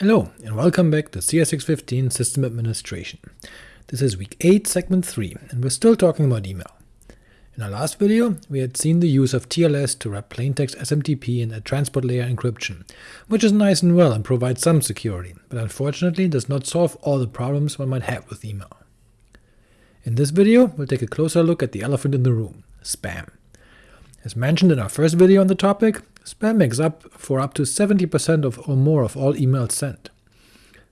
Hello, and welcome back to CS615 System Administration. This is week 8, segment 3, and we're still talking about email. In our last video, we had seen the use of TLS to wrap plaintext SMTP in a transport layer encryption, which is nice and well and provides some security, but unfortunately does not solve all the problems one might have with email. In this video, we'll take a closer look at the elephant in the room, spam. As mentioned in our first video on the topic, spam makes up for up to 70% of or more of all emails sent.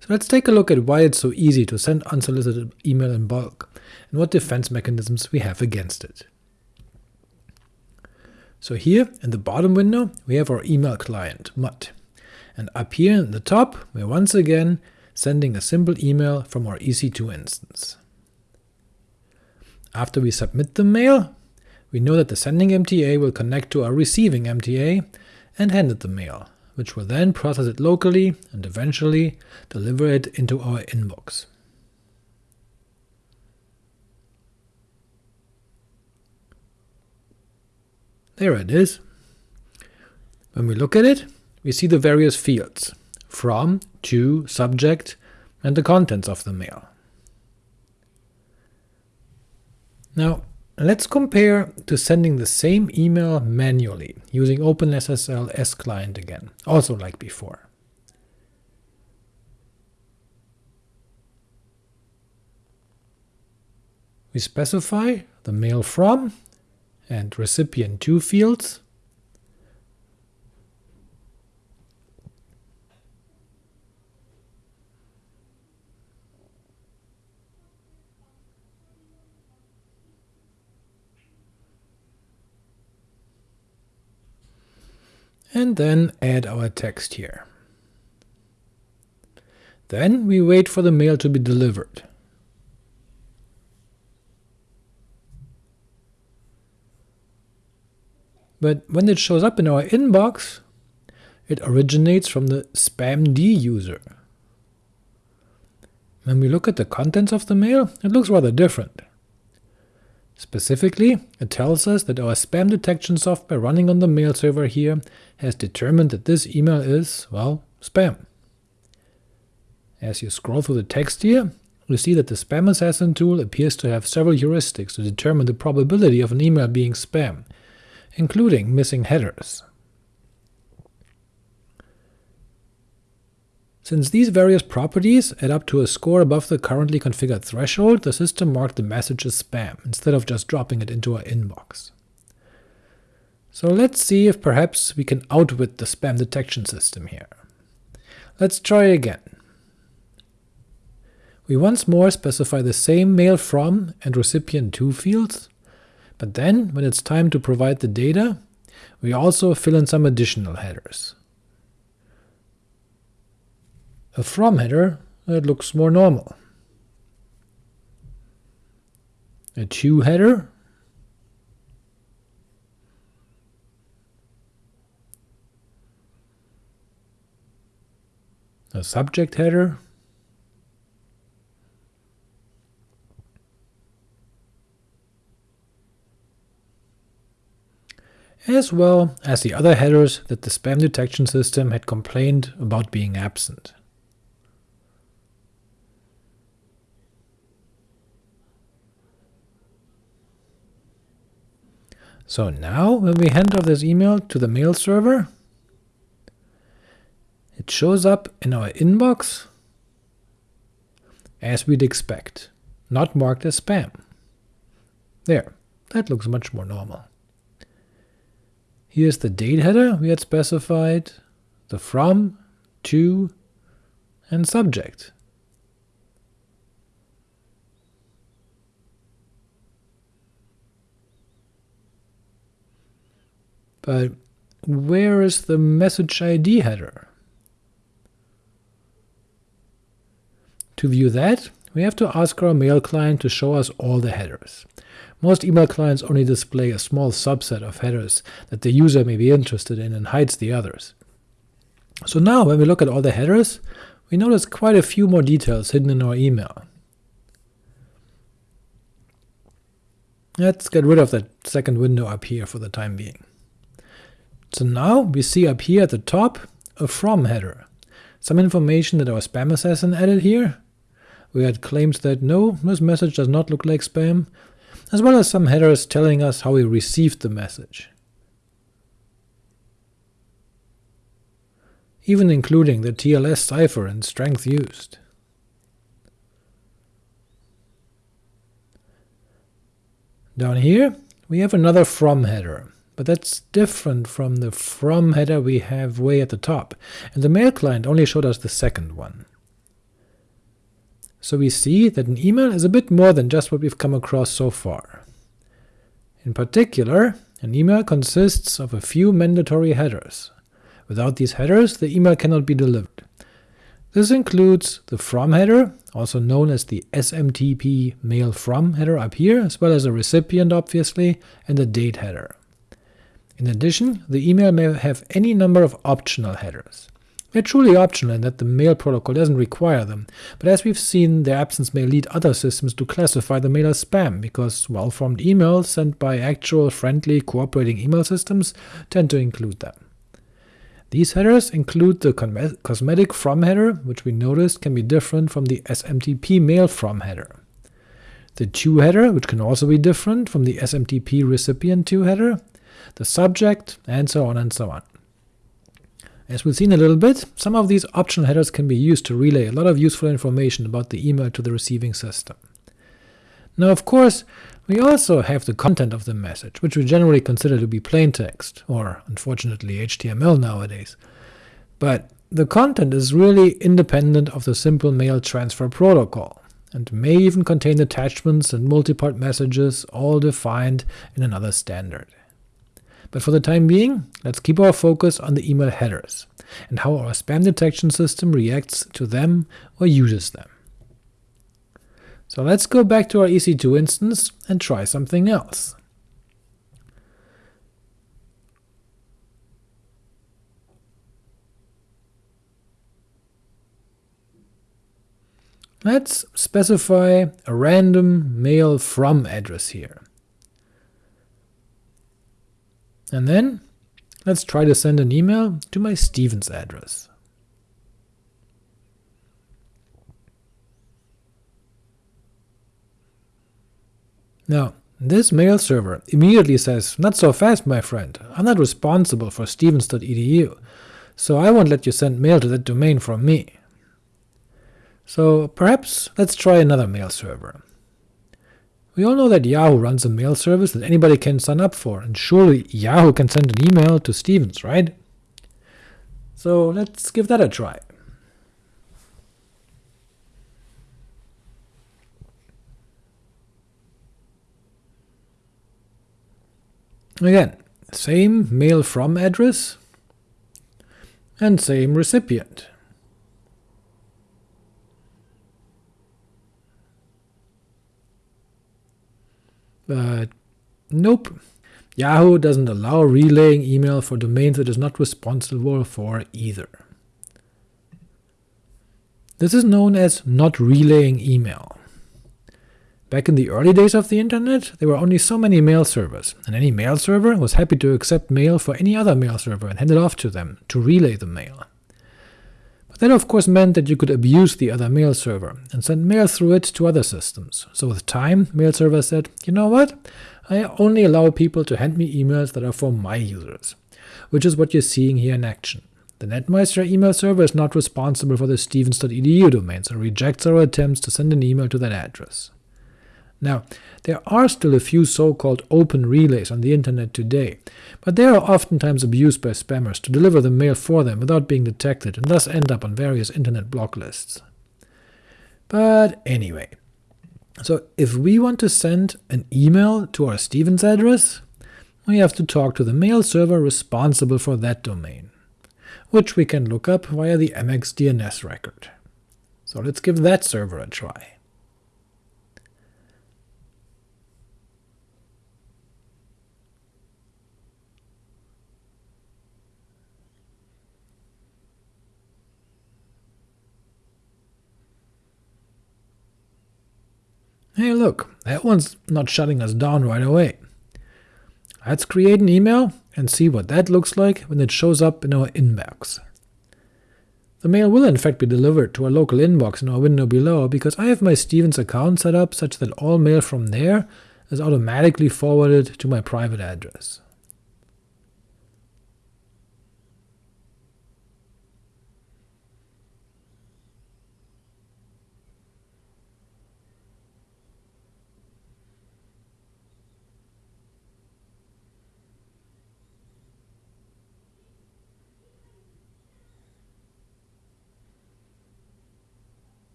So let's take a look at why it's so easy to send unsolicited email in bulk, and what defense mechanisms we have against it. So here, in the bottom window, we have our email client, Mutt, and up here in the top, we're once again sending a simple email from our EC2 instance. After we submit the mail, we know that the sending MTA will connect to our receiving MTA and hand it the mail, which will then process it locally and eventually deliver it into our inbox. There it is. When we look at it, we see the various fields, from, to, subject, and the contents of the mail. Now, Let's compare to sending the same email manually, using OpenSSL S-Client again, also like before. We specify the mail from and recipient to fields, and then add our text here. Then we wait for the mail to be delivered. But when it shows up in our inbox, it originates from the spamd user. When we look at the contents of the mail, it looks rather different. Specifically, it tells us that our spam detection software running on the mail server here has determined that this email is, well, spam. As you scroll through the text here, we see that the Spam Assassin tool appears to have several heuristics to determine the probability of an email being spam, including missing headers. Since these various properties add up to a score above the currently configured threshold, the system marked the message as spam, instead of just dropping it into our inbox. So let's see if perhaps we can outwit the spam detection system here. Let's try again. We once more specify the same mail from and recipient to fields, but then, when it's time to provide the data, we also fill in some additional headers a from header that looks more normal. A to header a subject header as well as the other headers that the spam detection system had complained about being absent. So now, when we hand off this email to the mail server, it shows up in our inbox as we'd expect, not marked as spam. There, that looks much more normal. Here's the date header we had specified, the from, to, and subject. But where is the message ID header? To view that, we have to ask our mail client to show us all the headers. Most email clients only display a small subset of headers that the user may be interested in and hides the others. So now, when we look at all the headers, we notice quite a few more details hidden in our email. Let's get rid of that second window up here for the time being. So now we see up here at the top a from header, some information that our spam assassin added here. We had claims that no, this message does not look like spam, as well as some headers telling us how we received the message. even including the TLS cipher and strength used. Down here we have another from header, but that's different from the from header we have way at the top, and the mail client only showed us the second one. So we see that an email is a bit more than just what we've come across so far. In particular, an email consists of a few mandatory headers. Without these headers, the email cannot be delivered. This includes the from header, also known as the SMTP mail from header up here, as well as a recipient obviously, and a date header. In addition, the email may have any number of optional headers. They're truly optional in that the mail protocol doesn't require them, but as we've seen, their absence may lead other systems to classify the mail as spam, because well-formed emails sent by actual friendly cooperating email systems tend to include them. These headers include the cosmetic from header, which we noticed can be different from the SMTP mail from header, the to header, which can also be different from the SMTP recipient to header, the subject, and so on and so on. As we'll see in a little bit, some of these optional headers can be used to relay a lot of useful information about the email to the receiving system. Now of course, we also have the content of the message, which we generally consider to be plain text, or unfortunately HTML nowadays. But the content is really independent of the simple mail transfer protocol, and may even contain attachments and multi-part messages all defined in another standard. But for the time being, let's keep our focus on the email headers, and how our spam detection system reacts to them or uses them. So let's go back to our EC2 instance and try something else. Let's specify a random mail from address here. And then let's try to send an email to my Stevens address. Now, this mail server immediately says, not so fast my friend, I'm not responsible for stevens.edu, so I won't let you send mail to that domain from me. So perhaps let's try another mail server. We all know that Yahoo runs a mail service that anybody can sign up for, and surely Yahoo can send an email to Stevens, right? So let's give that a try. Again, same mail from address, and same recipient. But nope, Yahoo doesn't allow relaying email for domains it is not responsible for either. This is known as not relaying email. Back in the early days of the internet, there were only so many mail servers, and any mail server was happy to accept mail for any other mail server and hand it off to them, to relay the mail. That of course meant that you could abuse the other mail server, and send mail through it to other systems, so with time, mail server said, you know what, I only allow people to hand me emails that are for my users, which is what you're seeing here in action. The Netmeister email server is not responsible for the stevens.edu domains and rejects our attempts to send an email to that address. Now, there are still a few so-called open relays on the internet today, but they are oftentimes abused by spammers to deliver the mail for them without being detected, and thus end up on various internet block lists. But anyway, so if we want to send an email to our Stevens address, we have to talk to the mail server responsible for that domain, which we can look up via the MX DNS record. So let's give that server a try. Hey look, that one's not shutting us down right away. Let's create an email and see what that looks like when it shows up in our inbox. The mail will in fact be delivered to a local inbox in our window below, because I have my Stevens account set up such that all mail from there is automatically forwarded to my private address.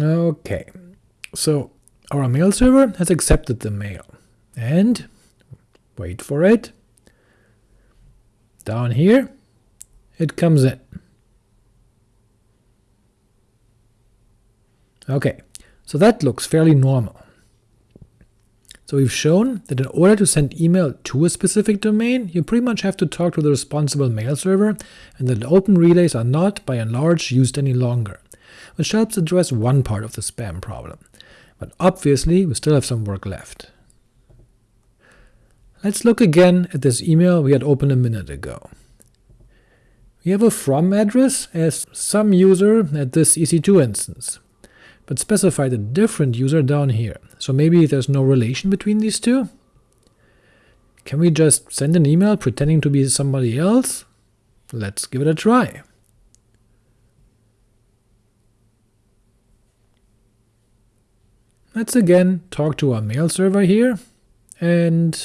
Okay, so our mail server has accepted the mail, and, wait for it, down here, it comes in. Okay, so that looks fairly normal. So we've shown that in order to send email to a specific domain, you pretty much have to talk to the responsible mail server, and that open relays are not, by and large, used any longer which helps address one part of the spam problem, but obviously we still have some work left. Let's look again at this email we had opened a minute ago. We have a from address as some user at this EC2 instance, but specified a different user down here, so maybe there's no relation between these two? Can we just send an email pretending to be somebody else? Let's give it a try. Let's again talk to our mail server here, and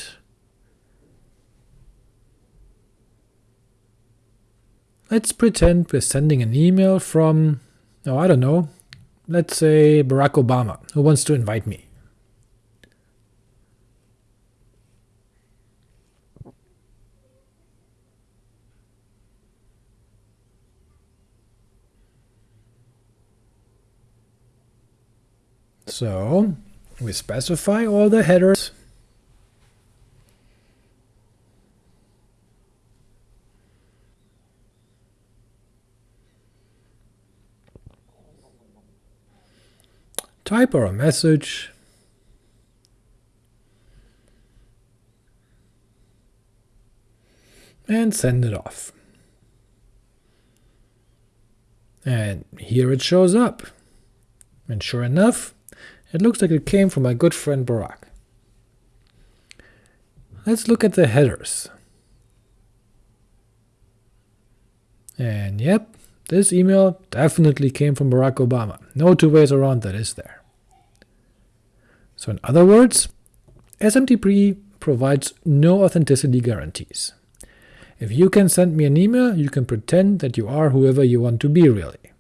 let's pretend we're sending an email from, oh I don't know, let's say Barack Obama, who wants to invite me. So we specify all the headers type our message, and send it off. And here it shows up. And sure enough, it looks like it came from my good friend Barack. Let's look at the headers. And yep, this email definitely came from Barack Obama. No two ways around that, is there? So in other words, SMTP provides no authenticity guarantees. If you can send me an email, you can pretend that you are whoever you want to be really.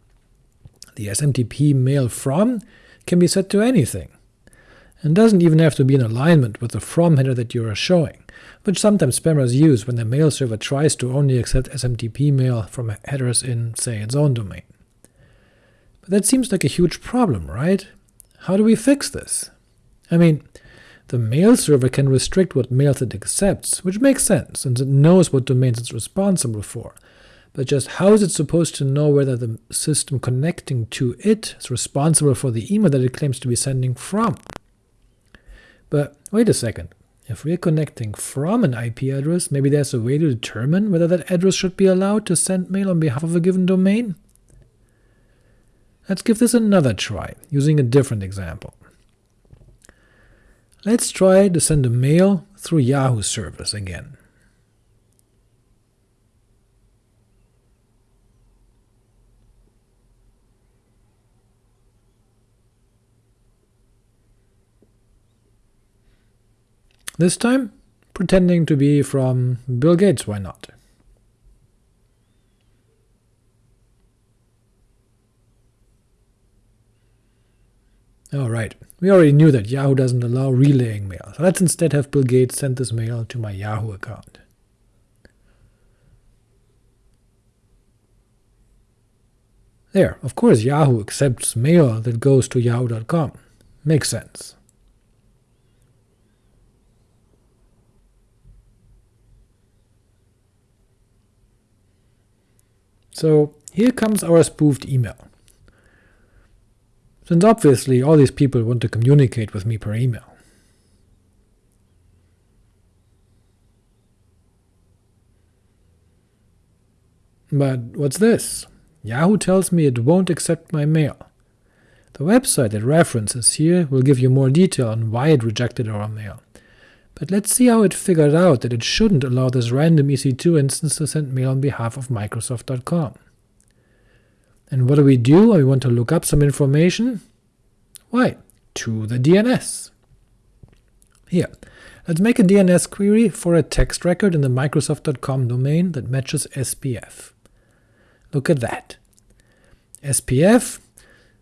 The SMTP mail from can be set to anything, and doesn't even have to be in alignment with the from header that you are showing, which sometimes spammers use when the mail server tries to only accept SMTP mail from headers in, say, its own domain. But that seems like a huge problem, right? How do we fix this? I mean, the mail server can restrict what mails it accepts, which makes sense, since it knows what domains it's responsible for, but just how is it supposed to know whether the system connecting to it is responsible for the email that it claims to be sending from? But wait a second, if we're connecting from an IP address, maybe there's a way to determine whether that address should be allowed to send mail on behalf of a given domain? Let's give this another try, using a different example. Let's try to send a mail through Yahoo service again. This time, pretending to be from Bill Gates, why not? Alright, we already knew that Yahoo doesn't allow relaying mail, so let's instead have Bill Gates send this mail to my Yahoo account. There, of course Yahoo accepts mail that goes to yahoo.com. Makes sense. So here comes our spoofed email. Since obviously all these people want to communicate with me per email. But what's this? Yahoo tells me it won't accept my mail. The website it references here will give you more detail on why it rejected our mail, but let's see how it figured out that it shouldn't allow this random EC2 instance to send mail on behalf of Microsoft.com. And what do we do when we want to look up some information? Why, to the DNS. Here, let's make a DNS query for a text record in the Microsoft.com domain that matches SPF. Look at that. SPF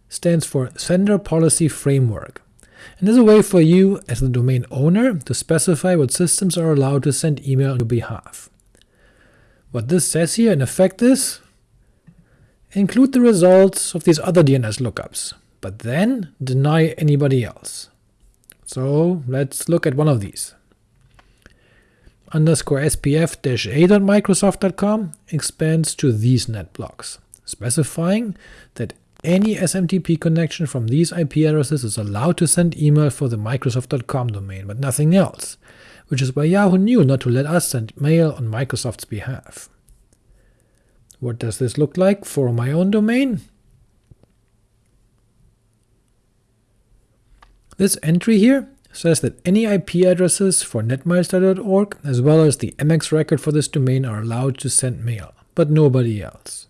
stands for Sender Policy Framework, and is a way for you, as the domain owner, to specify what systems are allowed to send email on your behalf. What this says here in effect is, include the results of these other DNS lookups, but then deny anybody else. So let's look at one of these. Underscore spf-a.microsoft.com expands to these net blocks, specifying that any SMTP connection from these IP addresses is allowed to send email for the Microsoft.com domain, but nothing else, which is why Yahoo knew not to let us send mail on Microsoft's behalf. What does this look like for my own domain? This entry here says that any IP addresses for netmeister.org as well as the MX record for this domain are allowed to send mail, but nobody else.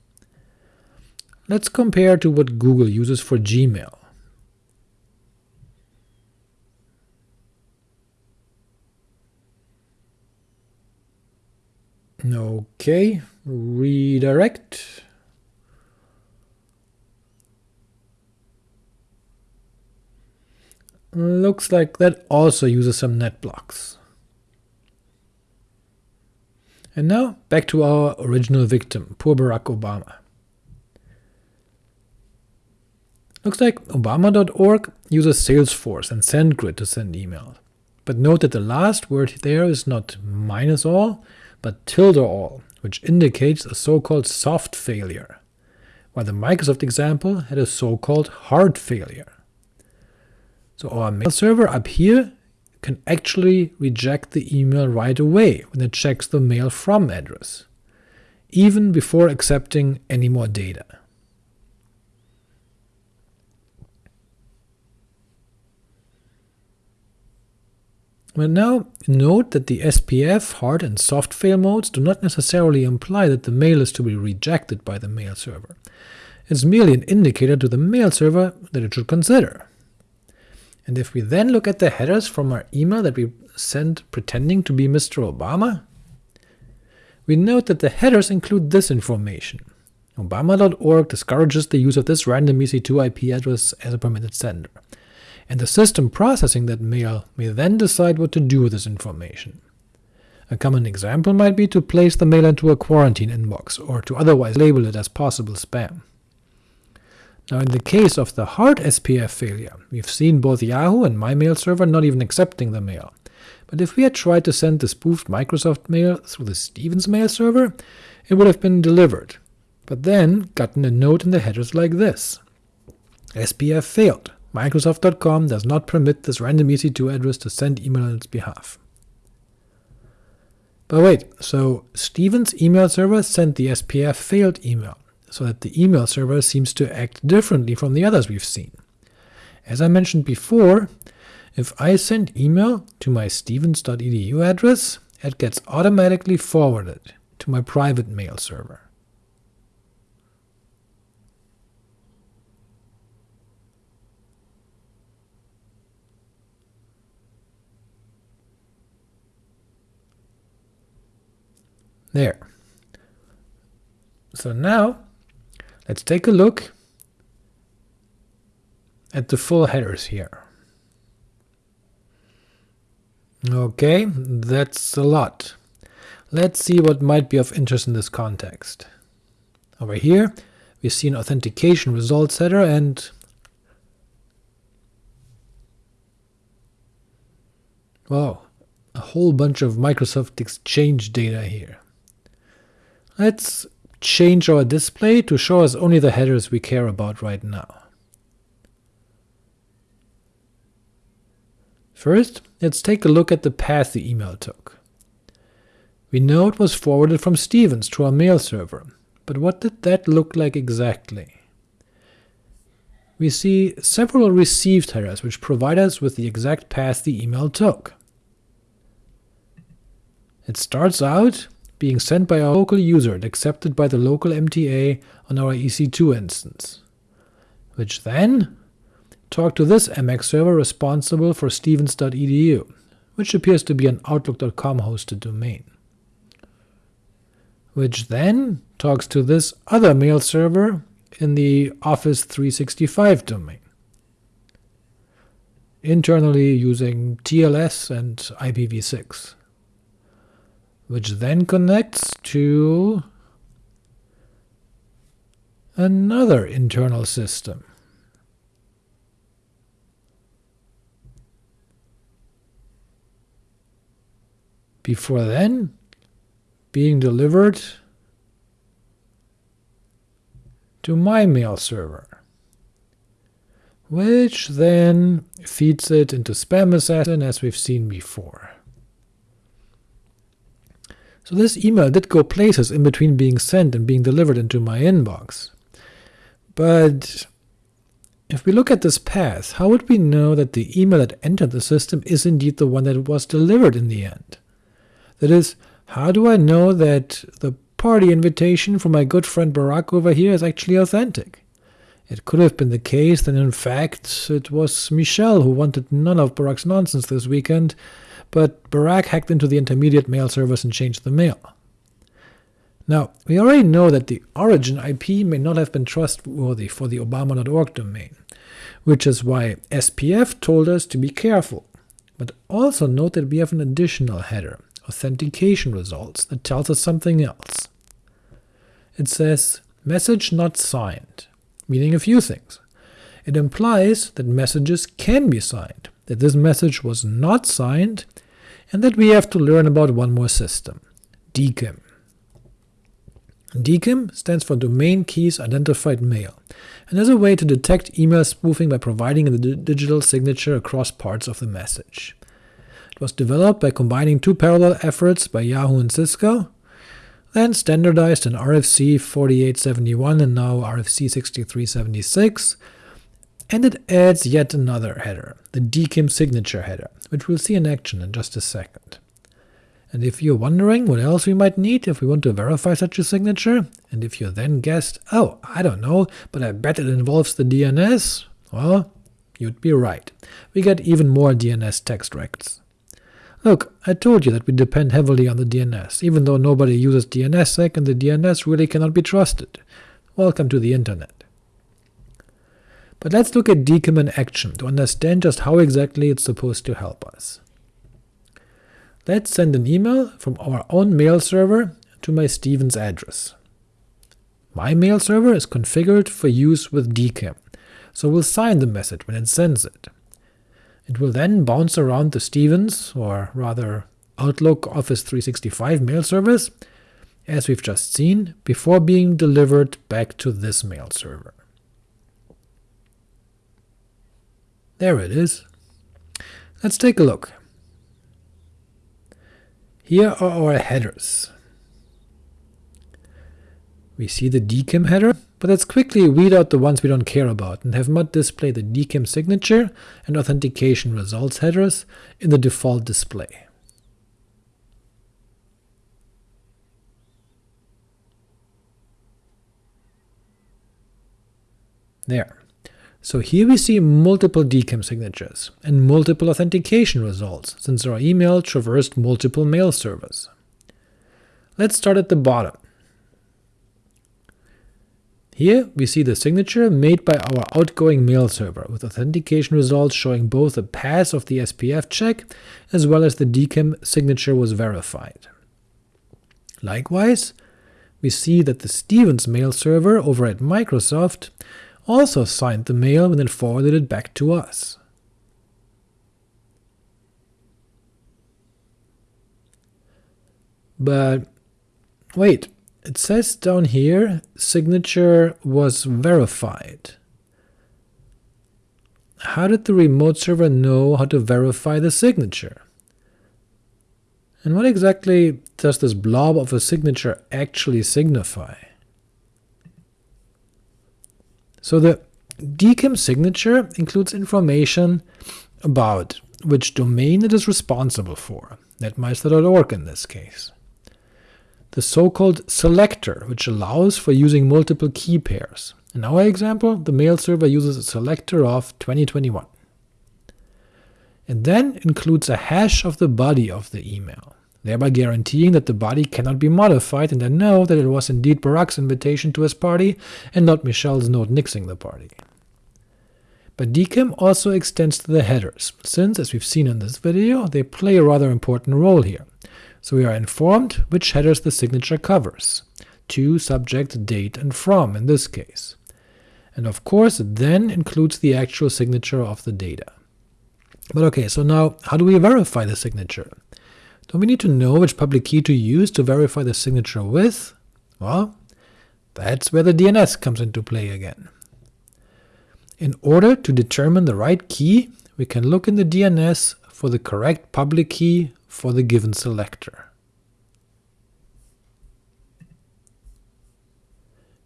Let's compare to what Google uses for Gmail. OK, redirect. Looks like that also uses some net blocks. And now back to our original victim, poor Barack Obama. Looks like Obama.org uses Salesforce and SendGrid to send emails, but note that the last word there is not minus all, but tilde all, which indicates a so-called soft failure, while the Microsoft example had a so-called hard failure. So our mail server up here can actually reject the email right away when it checks the mail from address, even before accepting any more data. Well now, note that the SPF hard and soft fail modes do not necessarily imply that the mail is to be rejected by the mail server. It's merely an indicator to the mail server that it should consider. And if we then look at the headers from our email that we sent pretending to be Mr. Obama, we note that the headers include this information. Obama.org discourages the use of this random EC2 IP address as a permitted sender and the system processing that mail uh, may then decide what to do with this information. A common example might be to place the mail into a quarantine inbox, or to otherwise label it as possible spam. Now in the case of the hard SPF failure, we've seen both Yahoo and my mail server not even accepting the mail, but if we had tried to send the spoofed Microsoft mail through the Stevens mail server, it would have been delivered, but then gotten a note in the headers like this. SPF failed. Microsoft.com does not permit this random EC2 address to send email on its behalf. But wait, so Stevens' email server sent the SPF failed email, so that the email server seems to act differently from the others we've seen. As I mentioned before, if I send email to my stevens.edu address, it gets automatically forwarded to my private mail server. There. So now, let's take a look at the full headers here. Okay, that's a lot. Let's see what might be of interest in this context. Over here, we see an authentication results header and wow, a whole bunch of Microsoft Exchange data here. Let's change our display to show us only the headers we care about right now. First, let's take a look at the path the email took. We know it was forwarded from Stevens to our mail server, but what did that look like exactly? We see several received headers which provide us with the exact path the email took. It starts out being sent by our local user and accepted by the local MTA on our EC2 instance, which then talk to this MX server responsible for stevens.edu, which appears to be an outlook.com hosted domain, which then talks to this other mail server in the Office 365 domain, internally using TLS and IPv6, which then connects to another internal system, before then being delivered to my mail server, which then feeds it into Spam Assassin as we've seen before. So this email did go places in between being sent and being delivered into my inbox. But if we look at this path, how would we know that the email that entered the system is indeed the one that was delivered in the end? That is, how do I know that the party invitation from my good friend Barack over here is actually authentic? It could have been the case that in fact it was Michelle who wanted none of Barack's nonsense this weekend, but Barack hacked into the intermediate mail service and changed the mail. Now, we already know that the origin IP may not have been trustworthy for the obama.org domain, which is why SPF told us to be careful. But also note that we have an additional header, authentication results that tells us something else. It says message not signed, meaning a few things. It implies that messages can be signed, that this message was not signed, and that we have to learn about one more system, DKIM. DKIM stands for Domain Keys Identified Mail, and is a way to detect email spoofing by providing a digital signature across parts of the message It was developed by combining two parallel efforts by Yahoo and Cisco, then standardized in RFC 4871 and now RFC 6376, and it adds yet another header, the DKIM signature header, which we'll see in action in just a second. And if you're wondering what else we might need if we want to verify such a signature, and if you then guessed, oh, I don't know, but I bet it involves the DNS, well, you'd be right. We get even more DNS text rects. Look, I told you that we depend heavily on the DNS, even though nobody uses DNSSEC and the DNS really cannot be trusted. Welcome to the internet. But let's look at DKIM in action to understand just how exactly it's supposed to help us. Let's send an email from our own mail server to my Stevens address. My mail server is configured for use with DKIM, so we'll sign the message when it sends it. It will then bounce around the Stevens, or rather Outlook Office 365 mail service, as we've just seen, before being delivered back to this mail server. There it is. Let's take a look. Here are our headers. We see the DKIM header, but let's quickly weed out the ones we don't care about and have Mutt display the DKIM signature and authentication results headers in the default display. There. So here we see multiple DKIM signatures and multiple authentication results, since our email traversed multiple mail servers. Let's start at the bottom. Here we see the signature made by our outgoing mail server, with authentication results showing both the pass of the SPF check as well as the DKIM signature was verified. Likewise, we see that the Stevens mail server over at Microsoft also signed the mail and then forwarded it back to us. But wait, it says down here, signature was verified. How did the remote server know how to verify the signature? And what exactly does this blob of a signature actually signify? So the DKIM signature includes information about which domain it is responsible for, netmeister.org in this case. The so-called selector, which allows for using multiple key pairs. In our example, the mail server uses a selector of 2021. It then includes a hash of the body of the email, thereby guaranteeing that the body cannot be modified and I know that it was indeed Barack's invitation to his party and not Michelle's note nixing the party. But DKIM also extends to the headers, since, as we've seen in this video, they play a rather important role here. So we are informed which headers the signature covers, to, subject, date, and from in this case. And of course it then includes the actual signature of the data. But okay, so now how do we verify the signature? Don't we need to know which public key to use to verify the signature with? Well, that's where the DNS comes into play again. In order to determine the right key, we can look in the DNS for the correct public key for the given selector.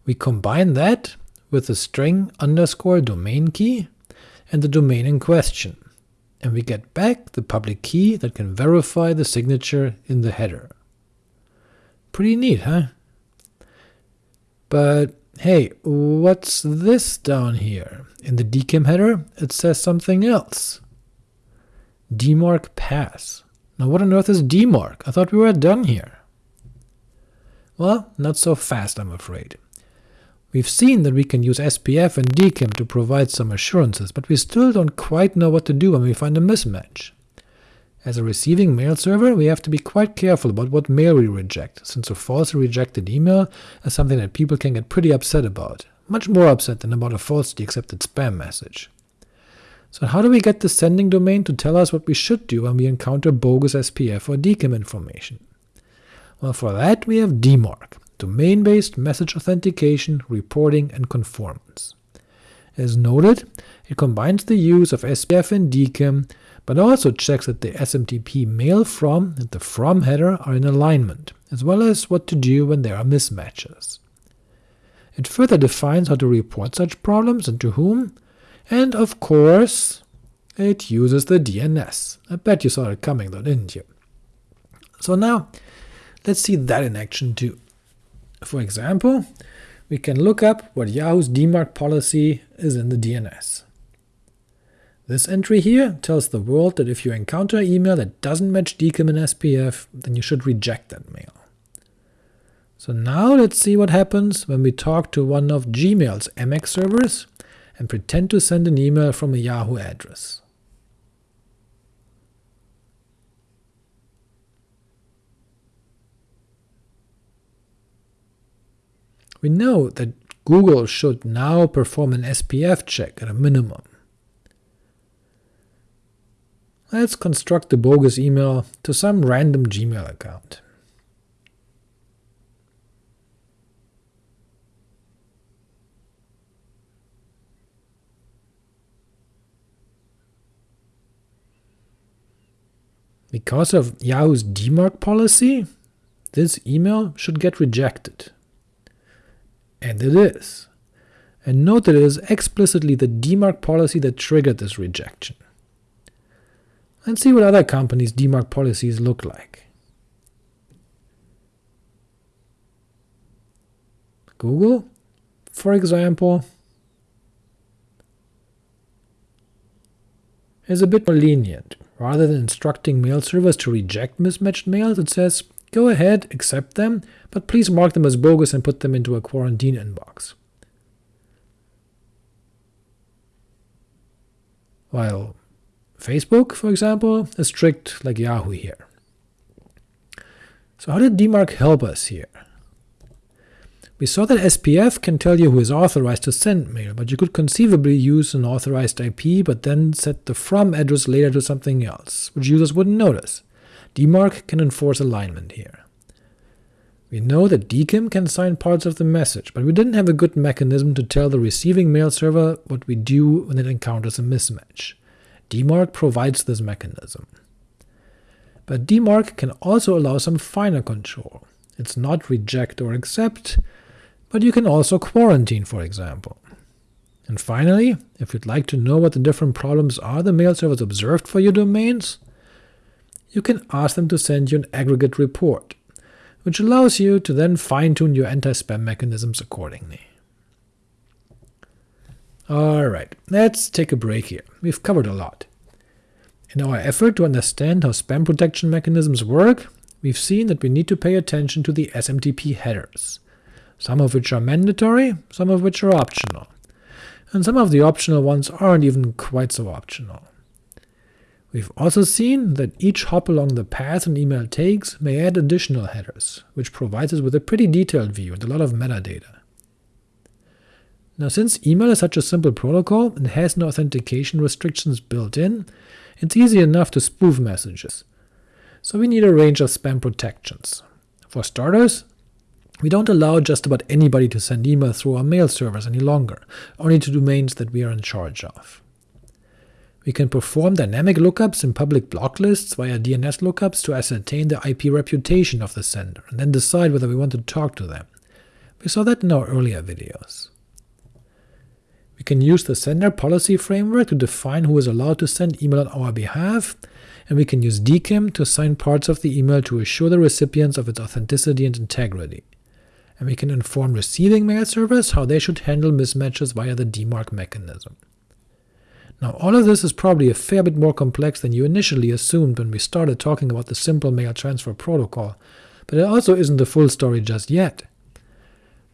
We combine that with the string underscore domain key and the domain in question, and we get back the public key that can verify the signature in the header. Pretty neat, huh? But hey, what's this down here? In the DKIM header, it says something else. DMARC pass. Now what on earth is DMARC? I thought we were done here. Well, not so fast, I'm afraid. We've seen that we can use SPF and DKIM to provide some assurances, but we still don't quite know what to do when we find a mismatch. As a receiving mail server, we have to be quite careful about what mail we reject, since a falsely rejected email is something that people can get pretty upset about, much more upset than about a falsely accepted spam message. So how do we get the sending domain to tell us what we should do when we encounter bogus SPF or DKIM information? Well, for that we have DMARC, Domain-Based Message Authentication, Reporting, and Conformance. As noted, it combines the use of SPF and DKIM but also checks that the SMTP mail from and the from header are in alignment, as well as what to do when there are mismatches. It further defines how to report such problems and to whom, and of course it uses the DNS. I bet you saw it coming though, didn't you? So now let's see that in action too. For example, we can look up what Yahoo's DMARC policy is in the DNS. This entry here tells the world that if you encounter an email that doesn't match DKIM and SPF, then you should reject that mail. So now let's see what happens when we talk to one of Gmail's MX servers and pretend to send an email from a Yahoo address. We know that Google should now perform an SPF check at a minimum. Let's construct a bogus email to some random Gmail account. Because of Yahoo's DMARC policy, this email should get rejected. And it is. And note that it is explicitly the DMARC policy that triggered this rejection and see what other companies' DMARC policies look like. Google, for example, is a bit more lenient. Rather than instructing mail servers to reject mismatched mails, it says, go ahead, accept them, but please mark them as bogus and put them into a quarantine inbox. While Facebook, for example, is strict like Yahoo here. So how did DMARC help us here? We saw that SPF can tell you who is authorized to send mail, but you could conceivably use an authorized IP but then set the from address later to something else, which users wouldn't notice. DMARC can enforce alignment here. We know that DKIM can sign parts of the message, but we didn't have a good mechanism to tell the receiving mail server what we do when it encounters a mismatch. DMARC provides this mechanism. But DMARC can also allow some finer control. It's not reject or accept, but you can also quarantine, for example. And finally, if you'd like to know what the different problems are the mail servers observed for your domains, you can ask them to send you an aggregate report, which allows you to then fine-tune your anti-spam mechanisms accordingly. Alright, let's take a break here. We've covered a lot. In our effort to understand how spam protection mechanisms work, we've seen that we need to pay attention to the SMTP headers, some of which are mandatory, some of which are optional, and some of the optional ones aren't even quite so optional. We've also seen that each hop along the path an email takes may add additional headers, which provides us with a pretty detailed view and a lot of metadata. Now since email is such a simple protocol and has no authentication restrictions built in, it's easy enough to spoof messages. So we need a range of spam protections. For starters, we don't allow just about anybody to send email through our mail servers any longer, only to domains that we are in charge of. We can perform dynamic lookups in public block lists via DNS lookups to ascertain the IP reputation of the sender, and then decide whether we want to talk to them. We saw that in our earlier videos. We can use the sender policy framework to define who is allowed to send email on our behalf, and we can use DKIM to assign parts of the email to assure the recipients of its authenticity and integrity. And we can inform receiving mail servers how they should handle mismatches via the DMARC mechanism. Now all of this is probably a fair bit more complex than you initially assumed when we started talking about the simple mail transfer protocol, but it also isn't the full story just yet.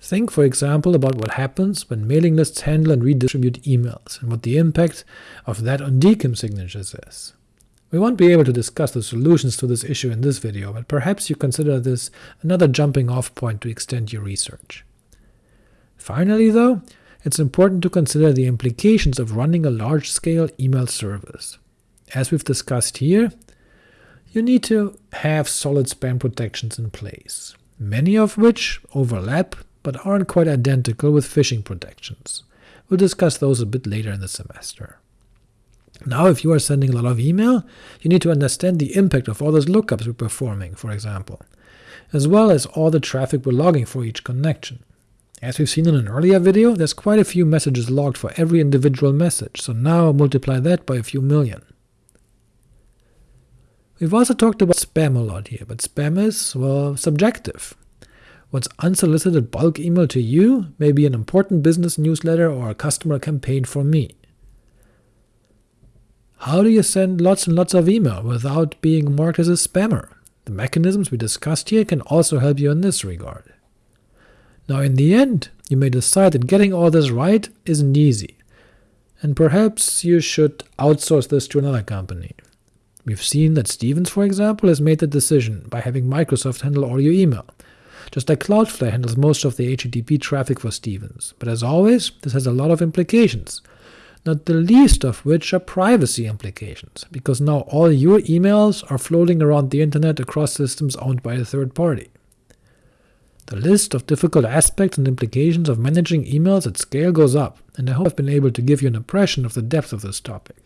Think for example about what happens when mailing lists handle and redistribute emails, and what the impact of that on DKIM signatures is. We won't be able to discuss the solutions to this issue in this video, but perhaps you consider this another jumping off point to extend your research. Finally though, it's important to consider the implications of running a large-scale email service. As we've discussed here, you need to have solid spam protections in place, many of which overlap but aren't quite identical with phishing protections. We'll discuss those a bit later in the semester. Now if you are sending a lot of email, you need to understand the impact of all those lookups we're performing, for example, as well as all the traffic we're logging for each connection. As we've seen in an earlier video, there's quite a few messages logged for every individual message, so now multiply that by a few million. We've also talked about spam a lot here, but spam is, well, subjective. What's unsolicited bulk email to you may be an important business newsletter or a customer campaign for me. How do you send lots and lots of email without being marked as a spammer? The mechanisms we discussed here can also help you in this regard. Now in the end, you may decide that getting all this right isn't easy, and perhaps you should outsource this to another company. We've seen that Stevens, for example, has made the decision by having Microsoft handle all your email, just like Cloudflare handles most of the HTTP traffic for Stevens. But as always, this has a lot of implications, not the least of which are privacy implications, because now all your emails are floating around the internet across systems owned by a third party. The list of difficult aspects and implications of managing emails at scale goes up, and I hope I've been able to give you an impression of the depth of this topic.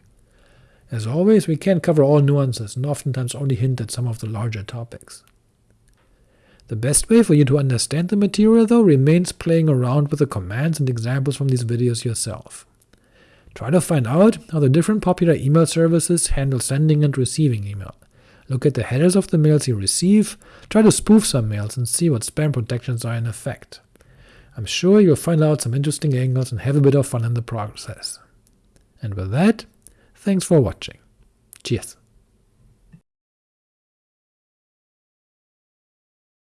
As always, we can't cover all nuances, and oftentimes only hint at some of the larger topics. The best way for you to understand the material, though, remains playing around with the commands and examples from these videos yourself. Try to find out how the different popular email services handle sending and receiving email, Look at the headers of the mails you receive, try to spoof some mails and see what spam protections are in effect. I'm sure you'll find out some interesting angles and have a bit of fun in the process. And with that, thanks for watching. Cheers!